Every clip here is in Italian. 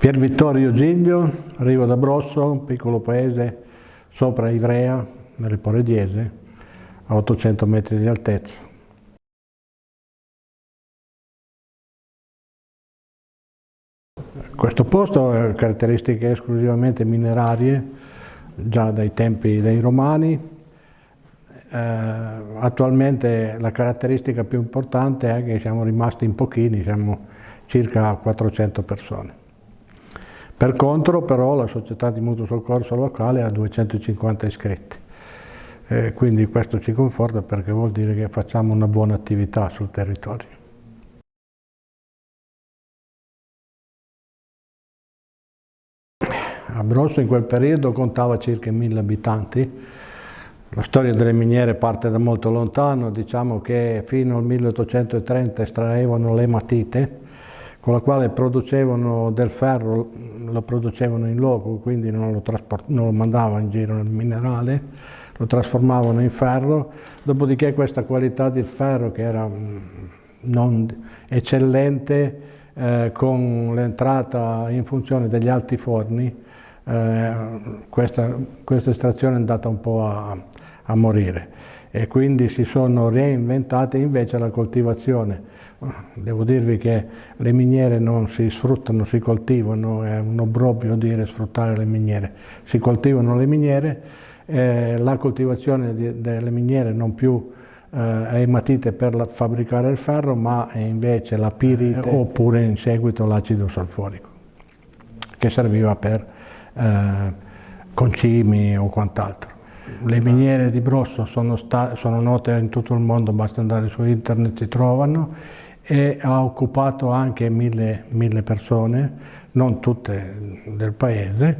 Pier Vittorio Giglio, Rivo d'Abrosso, un piccolo paese sopra Ivrea, nelle Porediese, a 800 metri di altezza. Questo posto ha caratteristiche esclusivamente minerarie, già dai tempi dei Romani. Eh, attualmente la caratteristica più importante è che siamo rimasti in pochini, siamo circa 400 persone. Per contro però la società di mutuo soccorso locale ha 250 iscritti, eh, quindi questo ci conforta perché vuol dire che facciamo una buona attività sul territorio. Abrosso in quel periodo contava circa 1000 abitanti, la storia delle miniere parte da molto lontano, diciamo che fino al 1830 estraevano l'ematite, con la quale producevano del ferro, lo producevano in loco, quindi non lo, non lo mandavano in giro nel minerale, lo trasformavano in ferro, dopodiché questa qualità di ferro che era mm, non eccellente, eh, con l'entrata in funzione degli alti forni, eh, questa, questa, estrazione è andata un po' a, a morire. E quindi si sono reinventate invece la coltivazione Devo dirvi che le miniere non si sfruttano, si coltivano, è un obbrobrio dire sfruttare le miniere. Si coltivano le miniere, eh, la coltivazione di, delle miniere non più eh, è ematite per la, fabbricare il ferro, ma è invece la pirite oppure in seguito l'acido salforico, che serviva per eh, concimi o quant'altro. Le miniere di Brosso sono, sono note in tutto il mondo, basta andare su internet, si trovano e ha occupato anche mille, mille persone, non tutte del paese,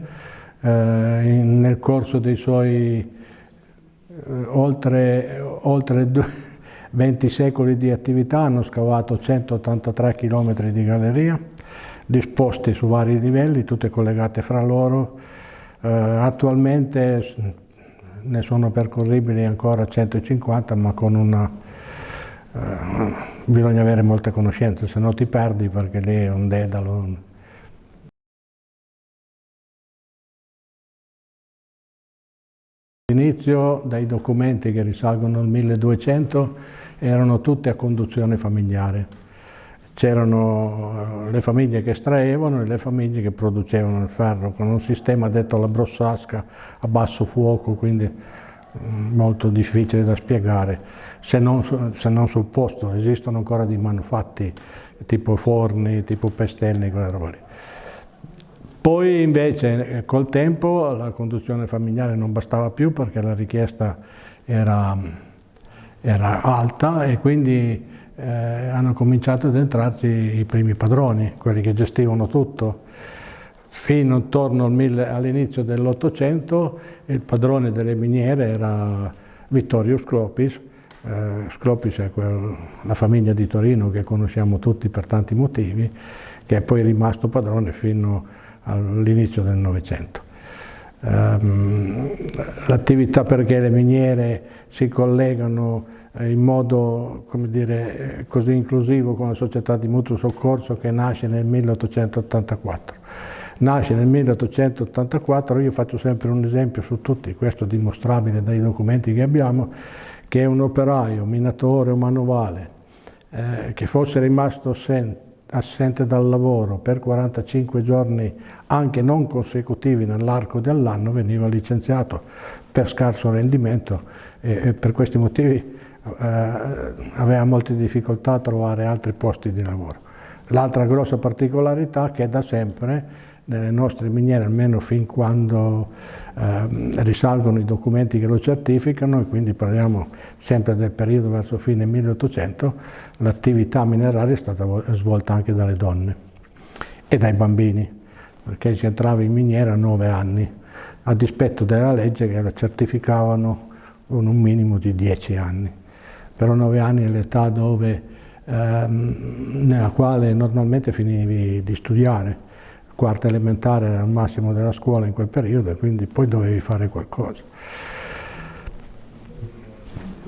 eh, nel corso dei suoi eh, oltre, oltre 20 secoli di attività hanno scavato 183 km di galleria, disposti su vari livelli, tutte collegate fra loro. Eh, attualmente ne sono percorribili ancora 150, ma con una eh, bisogna avere molte conoscenze, se no ti perdi perché lì è un dedalo. All'inizio dai documenti che risalgono al 1200 erano tutte a conduzione familiare. C'erano eh, le famiglie che estraevano e le famiglie che producevano il ferro con un sistema detto alla brossasca a basso fuoco, quindi Mm, molto difficile da spiegare, se non, se non, sul posto, esistono ancora dei manufatti tipo forni, tipo pestelli, quelle robe lì. Poi invece col tempo la conduzione familiare non bastava più perché la richiesta era, era alta e quindi eh, hanno cominciato ad entrarci i primi padroni, quelli che gestivano tutto fino intorno all'inizio dell'Ottocento il padrone delle miniere era Vittorio Sclopis, eh, Sclopis è la famiglia di Torino che conosciamo tutti per tanti motivi, che è poi rimasto padrone fino all'inizio del Novecento. Um, L'attività perché le miniere si collegano in modo dire, così inclusivo con la società di mutuo soccorso che nasce nel 1884 nasce nel 1884, io faccio sempre un esempio su tutti, questo dimostrabile dai documenti che abbiamo, che un operaio, minatore o manovale, eh, che fosse rimasto assente, dal lavoro per 45 giorni anche non consecutivi nell'arco dell'anno veniva licenziato per scarso rendimento e, e per questi motivi eh, aveva molte difficoltà a trovare altri posti di lavoro. L'altra grossa particolarità è che da sempre nelle nostre miniere, almeno fin quando eh, risalgono i documenti che lo certificano, e quindi parliamo sempre del periodo verso fine 1800, l'attività mineraria è stata svolta anche dalle donne e dai bambini, perché si entrava in miniera a nove anni, a dispetto della legge che la certificavano con un minimo di dieci anni. Però nove anni è l'età dove, ehm, nella quale normalmente finivi di studiare, quarta elementare era il massimo della scuola in quel periodo e quindi poi dovevi fare qualcosa.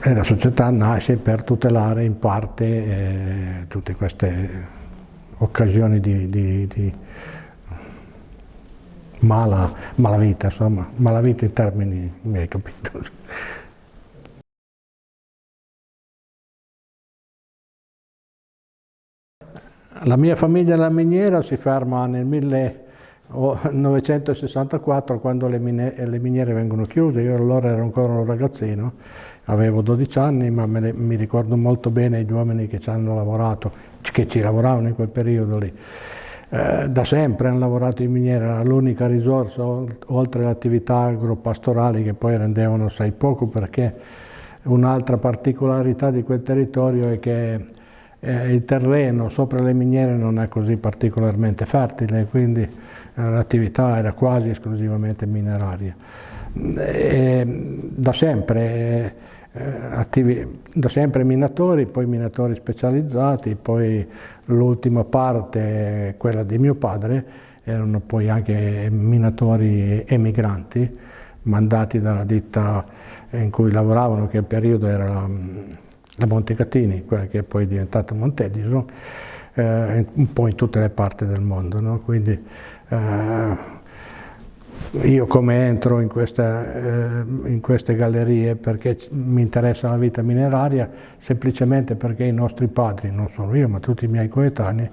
E la società nasce per tutelare in parte eh, tutte queste occasioni di, di, di, mala, malavita, insomma, malavita in termini, mi hai capito. La mia famiglia la miniera si ferma nel 1964 quando le, le, miniere vengono chiuse, io allora ero ancora un ragazzino, avevo 12 anni ma ne, mi ricordo molto bene gli uomini che ci hanno lavorato, che ci lavoravano in quel periodo lì. Eh, da sempre hanno lavorato in miniera, era l'unica risorsa oltre alle attività agropastorali che poi rendevano assai poco perché un'altra particolarità di quel territorio è che eh, il terreno sopra le miniere non è così particolarmente fertile, quindi eh, l'attività era quasi esclusivamente mineraria. E, da, sempre, eh, attivi, da sempre minatori, poi minatori specializzati, poi l'ultima parte, quella di mio padre, erano poi anche minatori emigranti, mandati dalla ditta in cui lavoravano, che il periodo era la Montecatini, quella che è poi diventata Montedison, eh, un po' in tutte le parti del mondo. No? Quindi eh, io come entro in, questa, eh, in, queste gallerie perché mi interessa la vita mineraria, semplicemente perché i nostri padri, non solo io ma tutti i miei coetanei,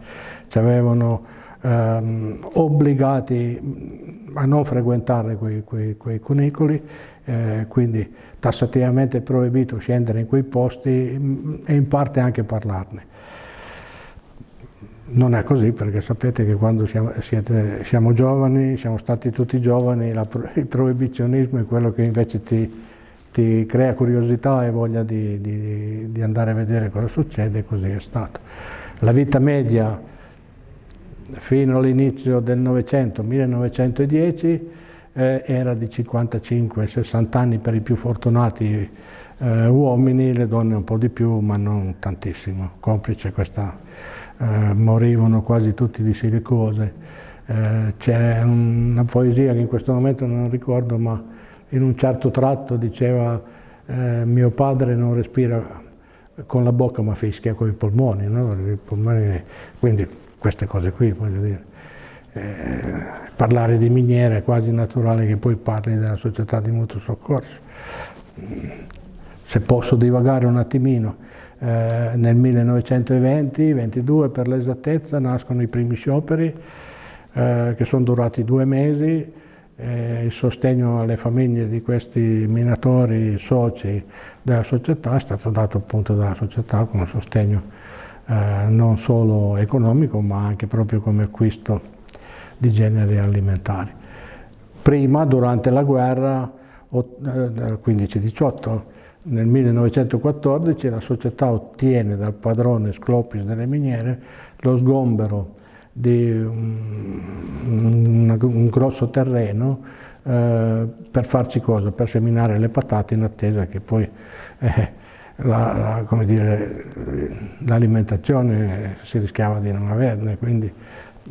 ci avevano ehm, obbligati a non frequentare quei, quei, quei cunicoli, eh, quindi tassativamente proibito scendere in quei posti mm, e in parte anche parlarne. Non è così perché sapete che quando siamo, siete, siamo giovani, siamo stati tutti giovani, la, il proibizionismo è quello che invece ti, ti crea curiosità e voglia di, di, di, andare a vedere cosa succede e così è stato. La vita media fino all'inizio del Novecento, 1910, eh, era di 55-60 anni per i più fortunati eh, uomini, le donne un po' di più ma non tantissimo, complice questa, eh, morivano quasi tutti di silicose. Eh, c'è una poesia che in questo momento non ricordo ma in un certo tratto diceva eh, mio padre non respira con la bocca ma fischia con i polmoni, no? I polmoni quindi queste cose qui voglio dire. Eh, parlare di miniera è quasi naturale che poi parli della società di mutuo soccorso. Se posso divagare un attimino, eh, nel 1920-22 per l'esattezza nascono i primi scioperi eh, che sono durati due mesi, eh, il sostegno alle famiglie di questi minatori soci della società è stato dato appunto dalla società con un sostegno eh, non solo economico ma anche proprio come acquisto di generi alimentari. Prima, durante la guerra, nel 15-18, nel 1914 la società ottiene dal padrone Sclopis delle miniere lo sgombero di un, un, grosso terreno eh, per farci cosa? Per seminare le patate in attesa che poi eh, l'alimentazione la, si rischiava di non averne, quindi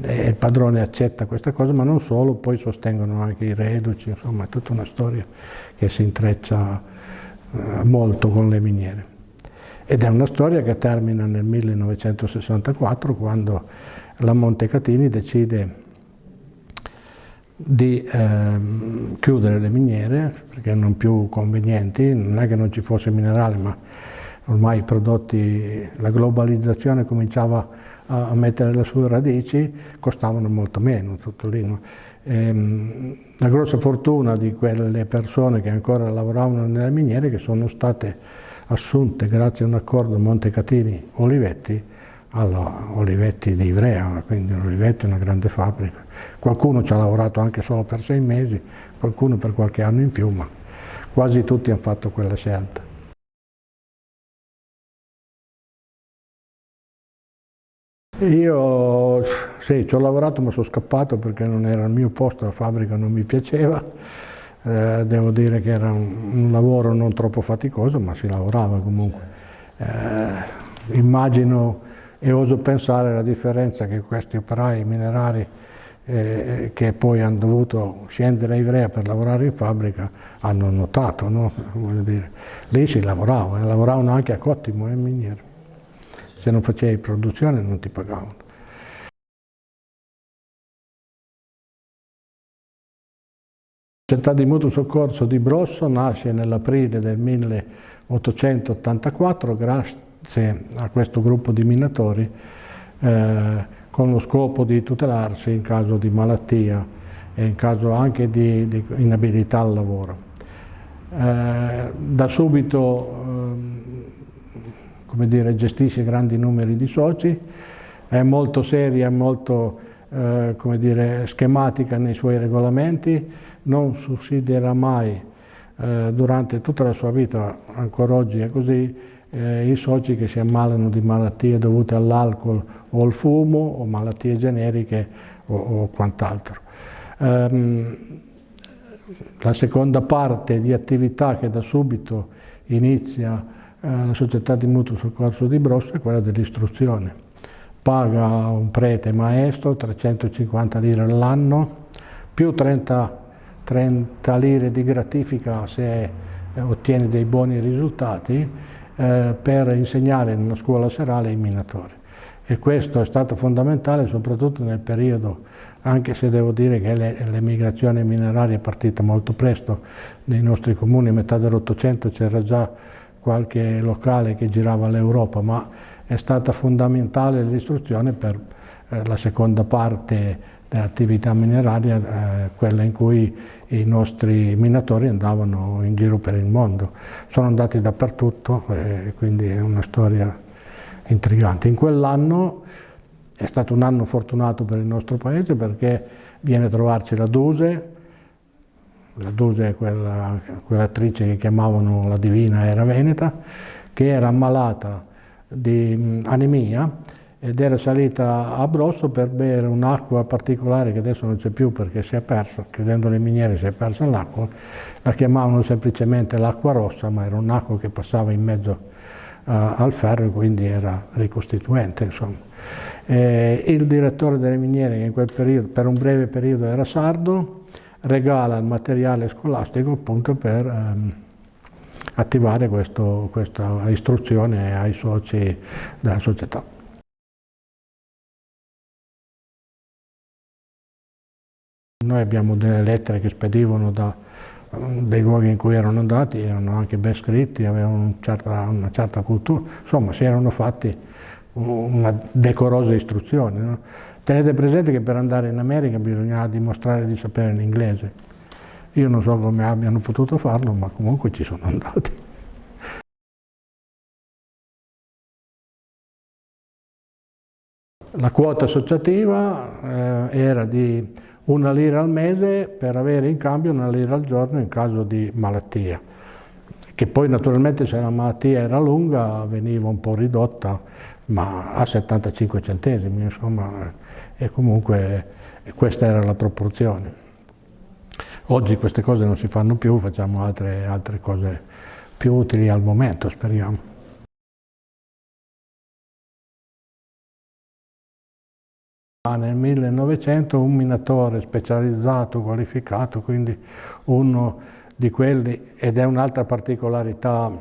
e il padrone accetta questa cosa, ma non solo, poi sostengono anche i reduci, insomma è tutta una storia che si intreccia eh, molto con le miniere. Ed è una storia che termina nel 1964 quando la Montecatini decide di eh, chiudere le miniere perché non più convenienti, non è che non ci fosse minerale ma ormai i prodotti, la globalizzazione cominciava a, mettere le sue radici, costavano molto meno, sottolineo. Ehm, la grossa fortuna di quelle persone che ancora lavoravano nelle miniere che sono state assunte grazie a un accordo Montecatini-Olivetti alla Olivetti di Ivrea, quindi Olivetti è una grande fabbrica. Qualcuno ci ha lavorato anche solo per sei mesi, qualcuno per qualche anno in più, ma quasi tutti hanno fatto quella scelta. Io sì, ci ho lavorato ma sono scappato perché non era il mio posto, la fabbrica non mi piaceva, eh, devo dire che era un, un, lavoro non troppo faticoso ma si lavorava comunque. Eh, immagino e oso pensare la differenza che questi operai minerari eh, che poi hanno dovuto scendere a Ivrea per lavorare in fabbrica hanno notato, no? Lì si lavorava, eh, lavoravano anche a Cottimo e in miniera se non facevi produzione non ti pagavano. La società di mutuo soccorso di Brosso nasce nell'aprile del 1884 grazie a questo gruppo di minatori eh, con lo scopo di tutelarsi in caso di malattia e in caso anche di, di inabilità al lavoro. Eh, da subito eh, dire, gestisce grandi numeri di soci, è molto seria, molto eh, dire, schematica nei suoi regolamenti, non sussidierà mai eh, durante tutta la sua vita, ancora oggi è così, eh, i soci che si ammalano di malattie dovute all'alcol o al fumo o malattie generiche o, o quant'altro. Um, la seconda parte di attività che da subito inizia la società di mutuo soccorso di Brosso è quella dell'istruzione. Paga un prete maestro 350 lire all'anno, più 30, 30, lire di gratifica se eh, ottiene dei buoni risultati, eh, per insegnare in una scuola serale ai minatori. E questo è stato fondamentale soprattutto nel periodo anche se devo dire che l'emigrazione mineraria è partita molto presto nei nostri comuni, metà dell'Ottocento c'era già qualche locale che girava l'Europa, ma è stata fondamentale l'istruzione per eh, la seconda parte dell'attività mineraria, eh, quella in cui i nostri minatori andavano in giro per il mondo. Sono andati dappertutto, eh, quindi è una storia intrigante. In quell'anno è stato un anno fortunato per il nostro paese perché viene a trovarci la Duse, la Duse quella, quell'attrice che chiamavano la Divina era Veneta, che era ammalata di anemia ed era salita a Brosso per bere un'acqua particolare che adesso non c'è più perché si è persa, chiudendo le miniere si è persa l'acqua, la chiamavano semplicemente l'acqua rossa, ma era un'acqua che passava in mezzo uh, al ferro e quindi era ricostituente. Insomma. Eh, il direttore delle miniere, che in quel periodo, per un breve periodo era sardo, regala il materiale scolastico appunto per ehm, attivare questo, questa istruzione ai soci della società. Noi abbiamo delle lettere che spedivano da dei luoghi in cui erano andati, erano anche ben scritti, avevano una certa, una certa cultura, insomma si erano fatti una decorosa istruzione. No? Tenete presente che per andare in America bisognava dimostrare di sapere l'inglese. Io non so come abbiano potuto farlo, ma comunque ci sono andati. La quota associativa eh, era di una lira al mese per avere in cambio una lira al giorno in caso di malattia, che poi naturalmente se la malattia era lunga veniva un po' ridotta ma a 75 centesimi, insomma, e comunque questa era la proporzione. Oggi queste cose non si fanno più, facciamo altre, altre cose più utili al momento, speriamo. Nel 1900 un minatore specializzato, qualificato, quindi uno di quelli, ed è un'altra particolarità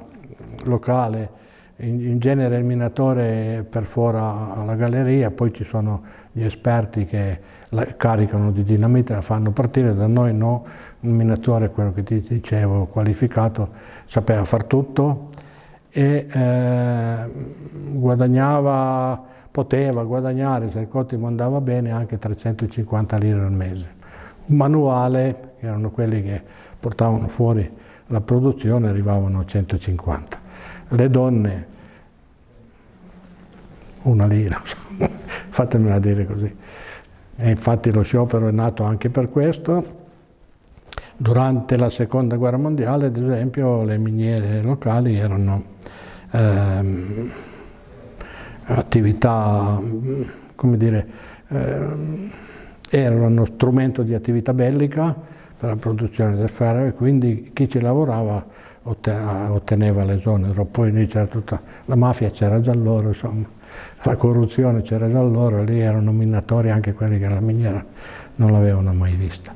locale, in, in, genere il minatore perfora la galleria, poi ci sono gli esperti che la caricano di dinamite, la fanno partire, da noi no, il minatore, quello che ti dicevo, qualificato, sapeva far tutto e eh, guadagnava, poteva guadagnare, se il cottimo andava bene, anche 350 lire al mese. Un manuale, che erano quelli che portavano fuori la produzione, arrivavano a 150 le donne una lira, fatemela dire così. E infatti lo sciopero è nato anche per questo. Durante la seconda guerra mondiale, ad esempio, le miniere locali erano ehm, attività, come dire, ehm, erano uno strumento di attività bellica per la produzione del ferro e quindi chi ci lavorava otteneva l'esonero, poi lì c'era tutta, la mafia c'era già loro, insomma, la corruzione c'era già loro, lì erano minatori anche quelli che la miniera non l'avevano mai vista.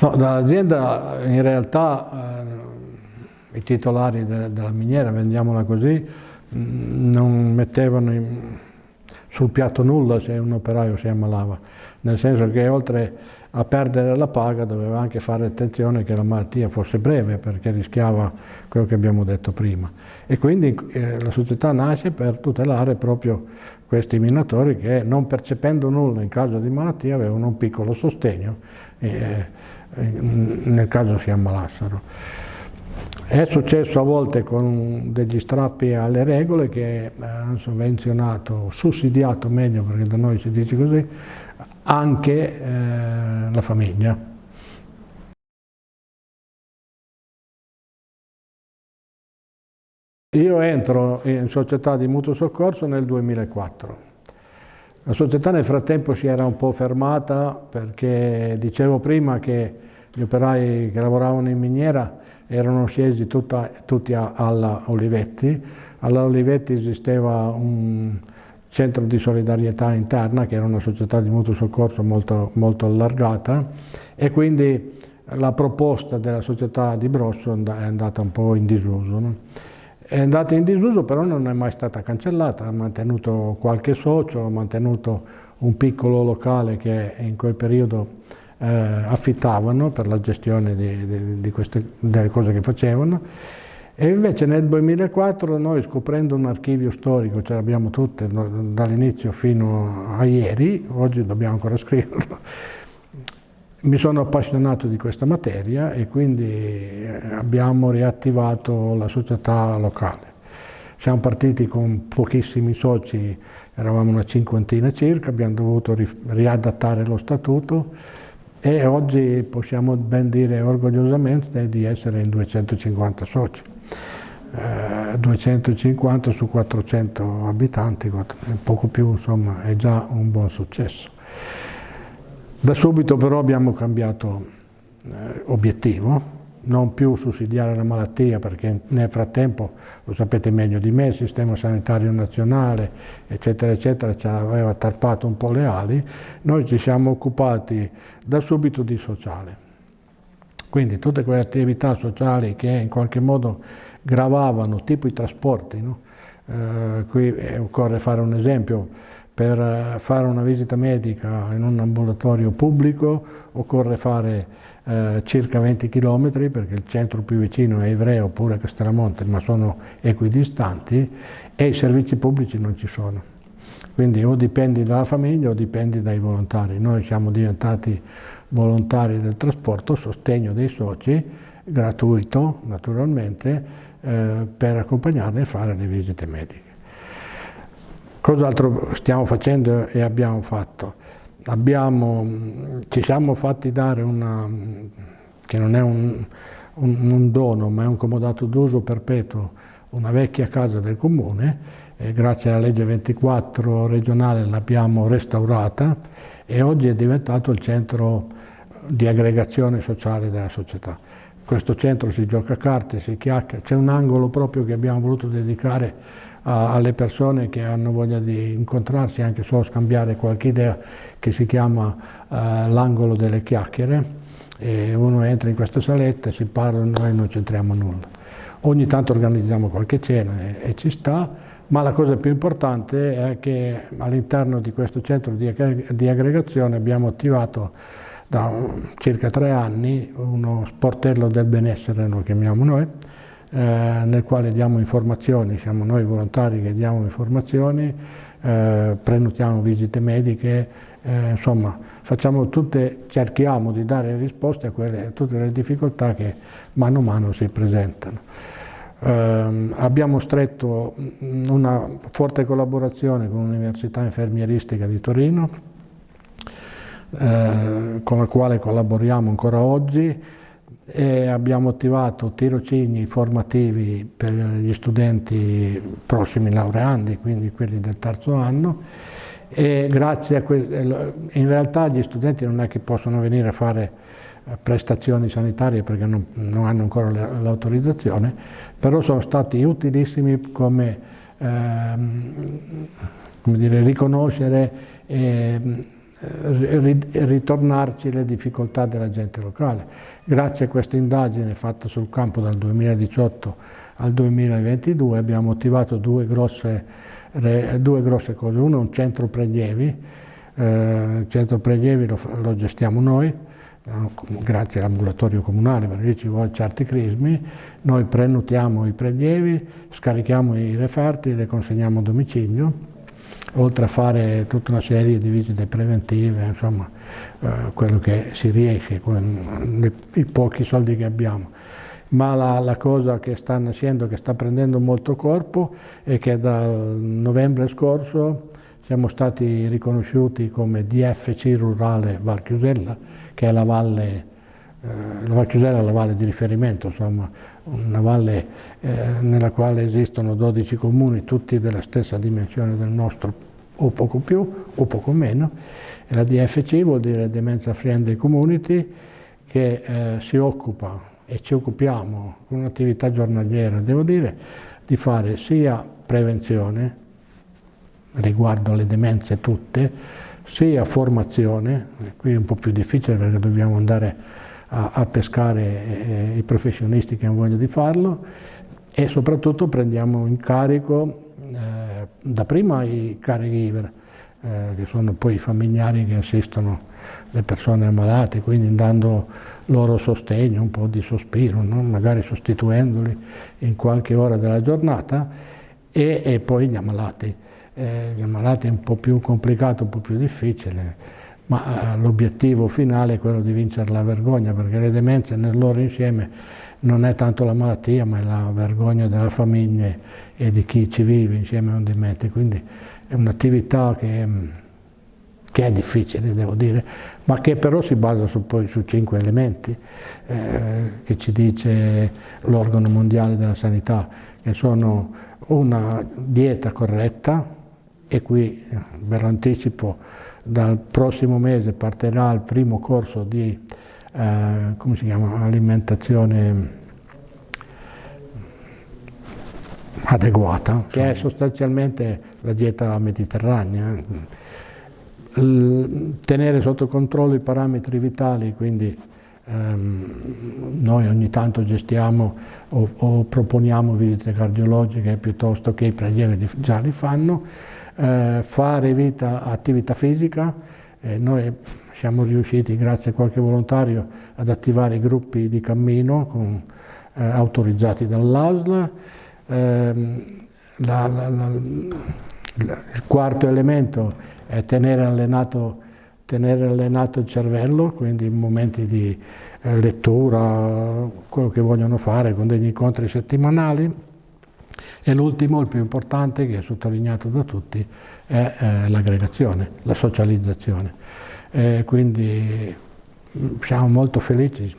No, dall'azienda in realtà eh, i titolari de della miniera, vendiamola così, non mettevano in, sul piatto nulla se un operaio si ammalava, nel senso che oltre a perdere la paga doveva anche fare attenzione che la malattia fosse breve perché rischiava quello che abbiamo detto prima. E quindi eh, la società nasce per tutelare proprio questi minatori che non percependo nulla in caso di malattia avevano un piccolo sostegno eh, nel caso si ammalassero. È successo a volte con degli strappi alle regole che hanno sovvenzionato, sussidiato meglio perché da noi si dice così, anche eh, la famiglia. Io entro in società di mutuo soccorso nel 2004. La società nel frattempo si era un po' fermata perché dicevo prima che gli operai che lavoravano in miniera erano scesi tutta, tutti alla Olivetti. Alla Olivetti esisteva un, centro di solidarietà interna, che era una società di mutuo soccorso molto, molto allargata, e quindi la proposta della società di Brosso è andata un po' in disuso. No? È andata in disuso, però non è mai stata cancellata, ha mantenuto qualche socio, ha mantenuto un piccolo locale che in quel periodo eh, affittavano per la gestione di, di, di queste, delle cose che facevano e invece nel 2004 noi scoprendo un archivio storico, ce l'abbiamo tutte dall'inizio fino a ieri, oggi dobbiamo ancora scriverlo, mi sono appassionato di questa materia e quindi eh, abbiamo riattivato la società locale. Siamo partiti con pochissimi soci, eravamo una cinquantina circa, abbiamo dovuto riadattare lo statuto e oggi possiamo ben dire orgogliosamente di essere in 250 soci. 250 eh, su 400 abitanti, poco più insomma, è già un buon successo. Da subito però abbiamo cambiato eh, obiettivo, non più sussidiare la malattia perché nel frattempo, lo sapete meglio di me, il sistema sanitario nazionale eccetera eccetera ci aveva tarpato un po' le ali, noi ci siamo occupati da subito di sociale. Quindi tutte quelle attività sociali che in qualche modo gravavano, tipo i trasporti. No? Eh, qui occorre fare un esempio, per eh, fare una visita medica in un ambulatorio pubblico occorre fare eh, circa 20 km perché il centro più vicino è Ivrea oppure Castellamonte, ma sono equidistanti e i servizi pubblici non ci sono. Quindi o dipendi dalla famiglia o dipendi dai volontari. Noi siamo diventati volontari del trasporto, sostegno dei soci, gratuito naturalmente, eh, per accompagnarli a fare le visite mediche. Cos'altro stiamo facendo e abbiamo fatto? Abbiamo, ci siamo fatti dare una, che non è un, un, un dono, ma è un comodato d'uso perpetuo, una vecchia casa del comune, e grazie alla legge 24 regionale l'abbiamo restaurata e oggi è diventato il centro di aggregazione sociale della società. Questo centro si gioca a carte, si chiacchiera, c'è un angolo proprio che abbiamo voluto dedicare a, alle persone che hanno voglia di incontrarsi, anche solo scambiare qualche idea, che si chiama uh, l'angolo delle chiacchiere. E uno entra in questa saletta, si parla e noi non c'entriamo nulla. Ogni tanto organizziamo qualche cena e, e ci sta, ma la cosa più importante è che all'interno di questo centro di, di aggregazione abbiamo attivato da circa tre anni uno sportello del benessere, lo chiamiamo noi, eh, nel quale diamo informazioni, siamo noi volontari che diamo informazioni, eh, prenotiamo visite mediche, eh, insomma tutte, cerchiamo di dare risposte a, quelle, a tutte le difficoltà che mano a mano si presentano. Eh, abbiamo stretto una forte collaborazione con l'Università Infermieristica di Torino, eh, con la quale collaboriamo ancora oggi e abbiamo attivato tirocini formativi per gli studenti prossimi laureandi, quindi quelli del terzo anno, e grazie a in realtà gli studenti non è che possono venire a fare prestazioni sanitarie perché non, non hanno ancora l'autorizzazione, però sono stati utilissimi come, ehm, come dire, riconoscere e ritornarci le difficoltà della gente locale. Grazie a questa indagine fatta sul campo dal 2018 al 2022 abbiamo attivato due grosse, due grosse cose, uno è un centro prelievi, eh, il centro prelievi lo, lo gestiamo noi, grazie all'ambulatorio comunale perché ci vuole certi crismi, noi prenotiamo i prelievi, scarichiamo i referti li consegniamo a domicilio, oltre a fare tutta una serie di visite preventive, insomma, eh, quello che si riesce con i pochi soldi che abbiamo. Ma la, la, cosa che sta nascendo, che sta prendendo molto corpo, è che dal novembre scorso siamo stati riconosciuti come DFC rurale Val Chiusella, che è la valle, eh, la Val Chiusella è la valle di riferimento, insomma, una valle eh, nella quale esistono 12 comuni, tutti della stessa dimensione del nostro, o poco più o poco meno. E la DFC vuol dire Demenza Friendly Community, che eh, si occupa e ci occupiamo con un'attività giornaliera, devo dire, di fare sia prevenzione riguardo alle demenze tutte, sia formazione, qui è un po' più difficile perché dobbiamo andare a, a pescare eh, i professionisti che hanno voglia di farlo. E soprattutto prendiamo in carico eh, dapprima i caregiver, eh, che sono poi i familiari che assistono le persone ammalate, quindi dando loro sostegno, un po' di sospiro, no? magari sostituendoli in qualche ora della giornata. E, e poi gli ammalati. Eh, gli ammalati è un po' più complicato, un po' più difficile, ma eh, l'obiettivo finale è quello di vincere la vergogna, perché le demenze nel loro insieme non è tanto la malattia, ma è la vergogna della famiglia e di chi ci vive insieme a un demente, quindi è un'attività che, che, è difficile, devo dire, ma che però si basa su, poi su cinque elementi eh, che ci dice l'organo mondiale della sanità, che sono una dieta corretta, e qui ve l'anticipo, dal prossimo mese partirà il primo corso di eh, come si chiama, alimentazione adeguata, che è sostanzialmente la dieta mediterranea. Il, tenere sotto controllo i parametri vitali, quindi ehm, noi ogni tanto gestiamo o, o proponiamo visite cardiologiche piuttosto che i prelievi già li fanno, eh, fare vita, attività fisica, eh, noi siamo riusciti grazie a qualche volontario ad attivare gruppi di cammino con, eh, autorizzati dall'ASL. Ehm, il quarto elemento è tenere allenato, tenere allenato, il cervello, quindi in momenti di eh, lettura, quello che vogliono fare con degli incontri settimanali. E l'ultimo, il più importante, che è sottolineato da tutti, è eh, l'aggregazione, la socializzazione. Eh, quindi mm, siamo molto felici,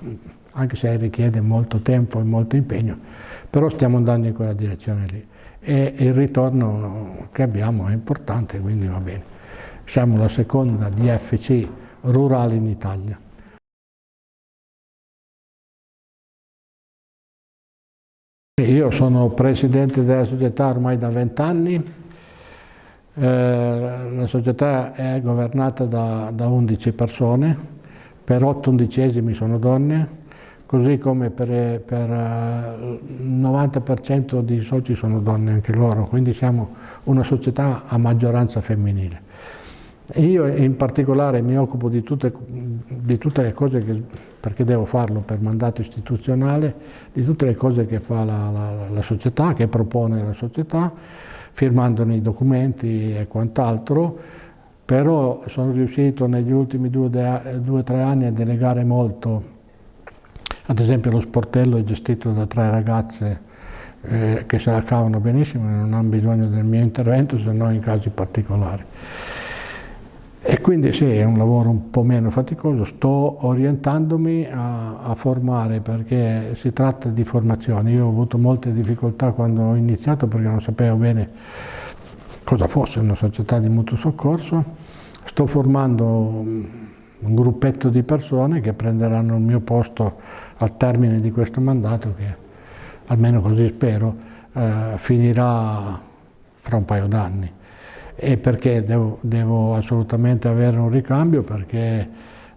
anche se richiede molto tempo e molto impegno, però stiamo andando in quella direzione lì. E il ritorno che abbiamo è importante, quindi va bene. Siamo la seconda DFC rurale in Italia. Io sono presidente della società ormai da vent'anni, eh, la società è governata da, da 11 persone, per 8 undicesimi sono donne, così come per, il 90% di soci sono donne anche loro, quindi siamo una società a maggioranza femminile. Io in particolare mi occupo di tutte, di tutte le cose che, perché devo farlo per mandato istituzionale, di tutte le cose che fa la, la, la società, che propone la società, firmandone i documenti e quant'altro, però sono riuscito negli ultimi due o tre anni a delegare molto, ad esempio lo sportello è gestito da tre ragazze eh, che se la cavano benissimo e non hanno bisogno del mio intervento se non in casi particolari. E quindi sì, è un lavoro un po' meno faticoso, sto orientandomi a, a, formare perché si tratta di formazione. Io ho avuto molte difficoltà quando ho iniziato perché non sapevo bene cosa fosse una società di mutuo soccorso. Sto formando un gruppetto di persone che prenderanno il mio posto al termine di questo mandato che, almeno così spero, eh, finirà fra un paio d'anni. E perché devo, devo, assolutamente avere un ricambio? Perché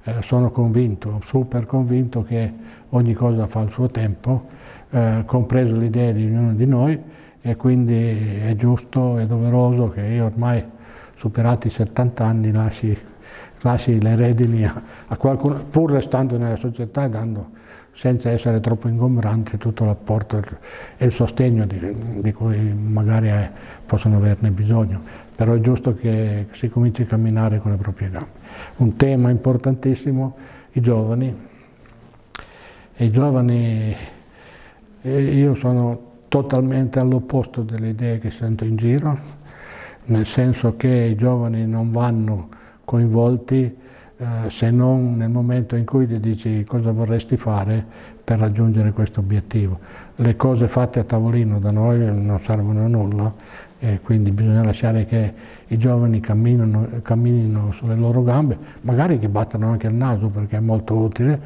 eh, sono convinto, super convinto che ogni cosa fa il suo tempo, eh, compreso le idee di ognuno di noi e quindi è giusto e doveroso che io ormai superati i 70 anni lasci, lasci le redini a, a qualcuno, pur restando nella società e dando senza essere troppo ingombrante tutto l'apporto e il sostegno di, di cui magari eh, possono averne bisogno, però è giusto che si cominci a camminare con le proprie gambe. Un tema importantissimo, i giovani, i giovani, io sono totalmente all'opposto delle idee che sento in giro, nel senso che i giovani non vanno coinvolti eh, se non nel momento in cui ti dici cosa vorresti fare per raggiungere questo obiettivo. Le cose fatte a tavolino da noi non servono a nulla e quindi bisogna lasciare che i giovani camminino, camminino sulle loro gambe, magari che battano anche il naso perché è molto utile,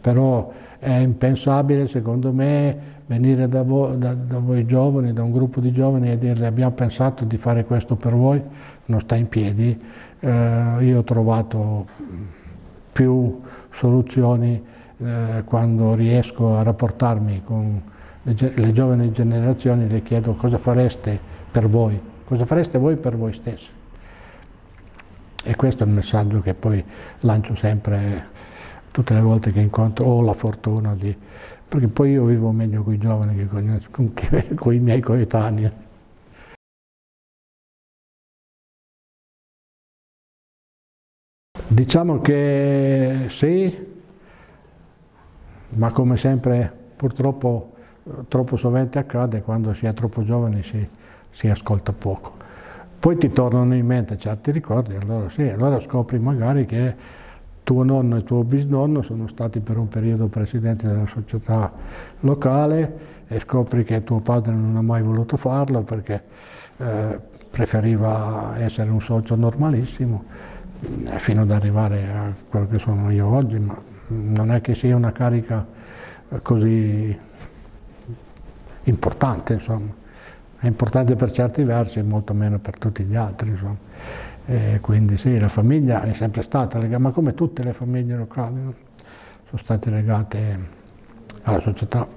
però è impensabile secondo me venire da voi, da, da voi, giovani, da un gruppo di giovani e dirle abbiamo pensato di fare questo per voi, non sta in piedi, eh, io ho trovato più soluzioni eh, quando riesco a rapportarmi con le, le, giovani generazioni, le chiedo cosa fareste per voi, cosa fareste voi per voi stessi. E questo è il messaggio che poi lancio sempre tutte le volte che incontro, ho la fortuna di... perché poi io vivo meglio con i giovani che con, con, con i miei coetanei. Diciamo che sì, ma come sempre purtroppo troppo sovente accade quando si è troppo giovani si, si ascolta poco. Poi ti tornano in mente certi ricordi, allora sì, allora scopri magari che tuo nonno e tuo bisnonno sono stati per un periodo presidenti della società locale e scopri che tuo padre non ha mai voluto farlo perché eh, preferiva essere un socio normalissimo eh, fino ad arrivare a quello che sono io oggi, ma non è che sia una carica eh, così importante, insomma. È importante per certi versi e molto meno per tutti gli altri, quindi sì, la famiglia è sempre stata legata, ma come tutte le famiglie locali, no? sono state legate alla società.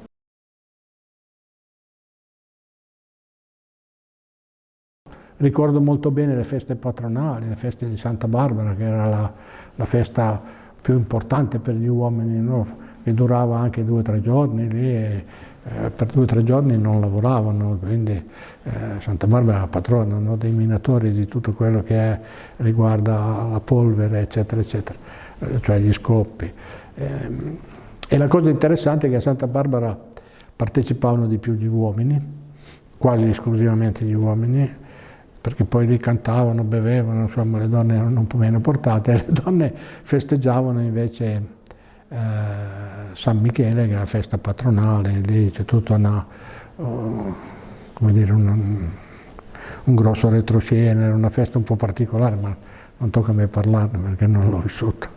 Ricordo molto bene le feste patronali, le feste di Santa Barbara, che era la, la festa più importante per gli uomini, no? che durava anche due o tre giorni lì e eh, per due o tre giorni non lavoravano, quindi eh, Santa Barbara è la patrona no? dei minatori di tutto quello che è, riguarda la polvere, eccetera, eccetera, eh, cioè gli scoppi. Ehm, e la cosa interessante è che a Santa Barbara partecipavano di più gli uomini, quasi esclusivamente gli uomini, perché poi lì cantavano, bevevano, insomma le donne erano un po' meno portate, le donne festeggiavano invece eh, San Michele, che è la festa patronale, lì c'è tutto una, come dire, una, un grosso retroscena, era una festa un po' particolare, ma non tocca a me parlarne perché non l'ho vissuta.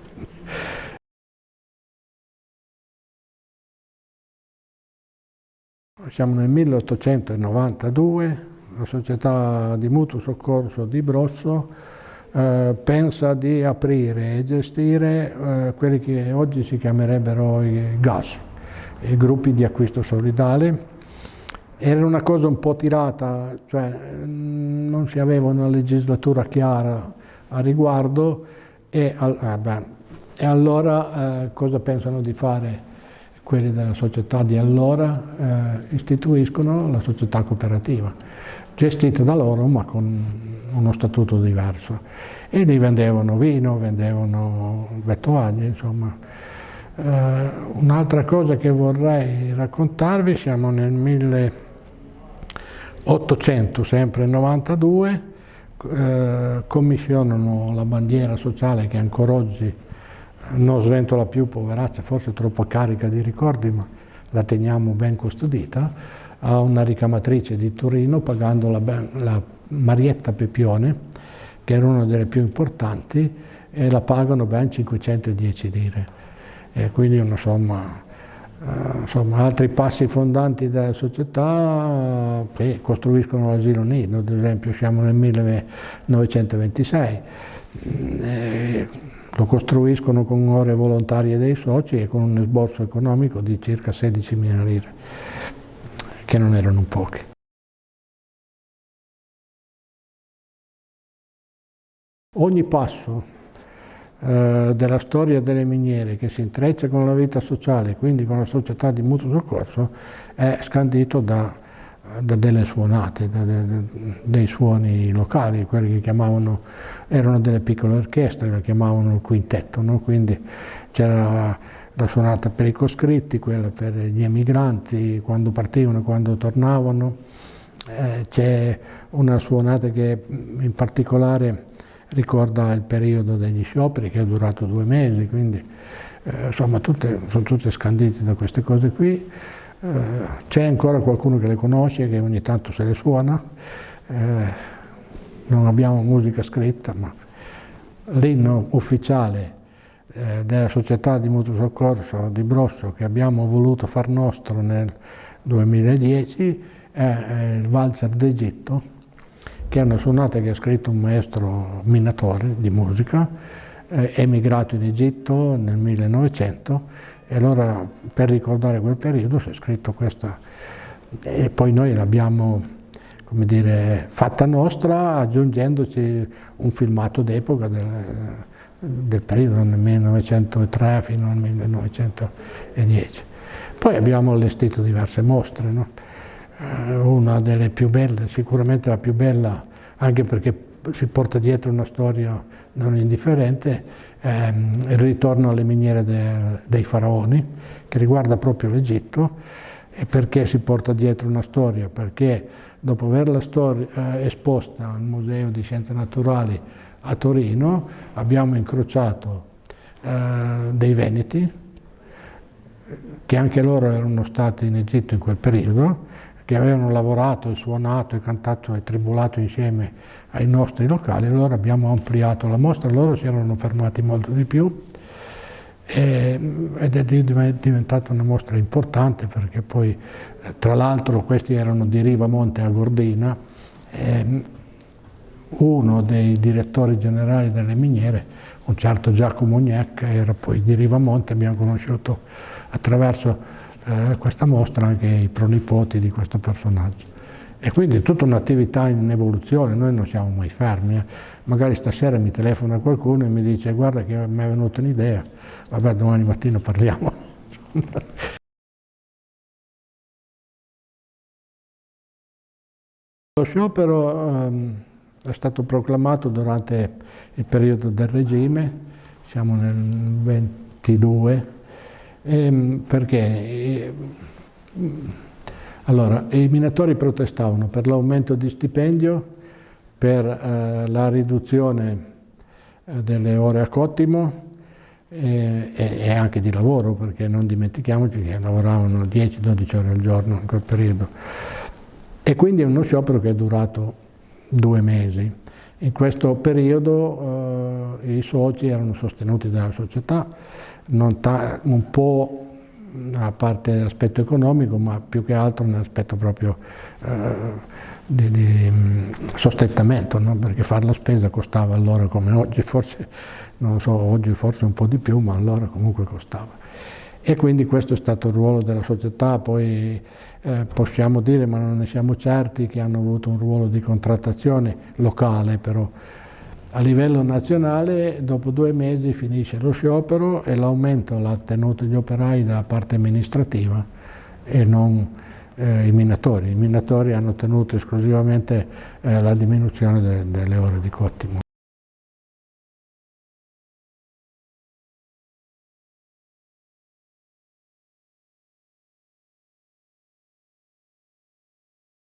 Siamo nel 1892, la società di mutuo soccorso di Brosso eh, pensa di aprire e gestire eh, quelli che oggi si chiamerebbero i GAS, i gruppi di acquisto solidale. Era una cosa un po' tirata, cioè mm, non si aveva una legislatura chiara a riguardo e, eh, beh, e allora eh, cosa pensano di fare quelli della società di allora? Eh, istituiscono la società cooperativa gestite da loro ma con uno statuto diverso. E lì vendevano vino, vendevano vettuaglie, insomma. Eh, Un'altra cosa che vorrei raccontarvi, siamo nel 1800, sempre 92, eh, commissionano la bandiera sociale che ancora oggi non sventola più, poveraccia, forse troppo carica di ricordi, ma la teniamo ben custodita, a una ricamatrice di Torino pagando la, la Marietta Pepione, che era una delle più importanti, e la pagano ben 510 lire. E quindi una somma, eh, insomma, altri passi fondanti della società che costruiscono l'asilo nido, ad esempio siamo nel 1926, eh, lo costruiscono con ore volontarie dei soci e con un esborso economico di circa 16 mila lire. che non erano pochi. Ogni passo eh, della storia delle miniere che si intreccia con la vita sociale, quindi con la società di mutuo soccorso, è scandito da, da delle suonate, da, da, dei suoni locali, quelli che chiamavano, erano delle piccole orchestre, le chiamavano il quintetto, no? quindi c'era la suonata per i coscritti, quella per gli emigranti, quando partivano e quando tornavano, eh, c'è una suonata che in particolare ricorda il periodo degli scioperi che è durato due mesi, quindi eh, insomma tutte, sono tutte scandite da queste cose qui. Eh, c'è ancora qualcuno che le conosce, che ogni tanto se le suona, eh, non abbiamo musica scritta, ma l'inno ufficiale eh, della società di mutuo soccorso di Brosso che abbiamo voluto far nostro nel 2010 è il Valzer d'Egitto, che è una sonata che ha scritto un maestro minatore di musica, eh, emigrato in Egitto nel 1900 e allora per ricordare quel periodo si è scritto questa e poi noi l'abbiamo come dire, fatta nostra aggiungendoci un filmato d'epoca del, del periodo nel 1903 fino al 1910. Poi abbiamo allestito diverse mostre, no? Eh, una delle più belle, sicuramente la più bella, anche perché si porta dietro una storia non indifferente, ehm, il ritorno alle miniere de, dei faraoni, che riguarda proprio l'Egitto, e perché si porta dietro una storia? Perché dopo averla eh, esposta al Museo di Scienze Naturali a Torino, abbiamo incrociato eh, dei veneti, che anche loro erano stati in Egitto in quel periodo, che avevano lavorato e suonato e cantato e tribulato insieme ai nostri locali, allora abbiamo ampliato la mostra, loro si erano fermati molto di più e, ed è diventata una mostra importante perché poi tra l'altro questi erano di Rivamonte a Gordina uno dei direttori generali delle miniere, un certo Giacomo Gnecca, era poi di Rivamonte, abbiamo conosciuto attraverso eh, questa mostra anche i pronipoti di questo personaggio. E quindi è tutta un'attività in evoluzione, noi non siamo mai fermi. Eh. Magari stasera mi telefona qualcuno e mi dice guarda che mi è venuta un'idea, vabbè domani mattina parliamo. Lo sciopero um, è stato proclamato durante il periodo del regime, siamo nel 22 Ehm, perché eh, allora, i minatori protestavano per l'aumento di stipendio, per eh, la riduzione eh, delle ore a cottimo e, e, anche di lavoro, perché non dimentichiamoci che lavoravano 10-12 ore al giorno in quel periodo. E quindi è uno sciopero che è durato due mesi. In questo periodo eh, i soci erano sostenuti dalla società, un po' a parte dell'aspetto economico, ma più che altro nell'aspetto proprio eh, di, di mm, sostentamento, no? perché fare la spesa costava allora come oggi, forse, non so, oggi forse un po' di più, ma allora comunque costava. E quindi questo è stato il ruolo della società, poi eh, possiamo dire, ma non ne siamo certi, che hanno avuto un ruolo di contrattazione locale però, a livello nazionale dopo due mesi finisce lo sciopero e l'aumento l'ha tenuto gli operai dalla parte amministrativa e non eh, i minatori. I minatori hanno tenuto esclusivamente eh, la diminuzione de delle ore di cottimo.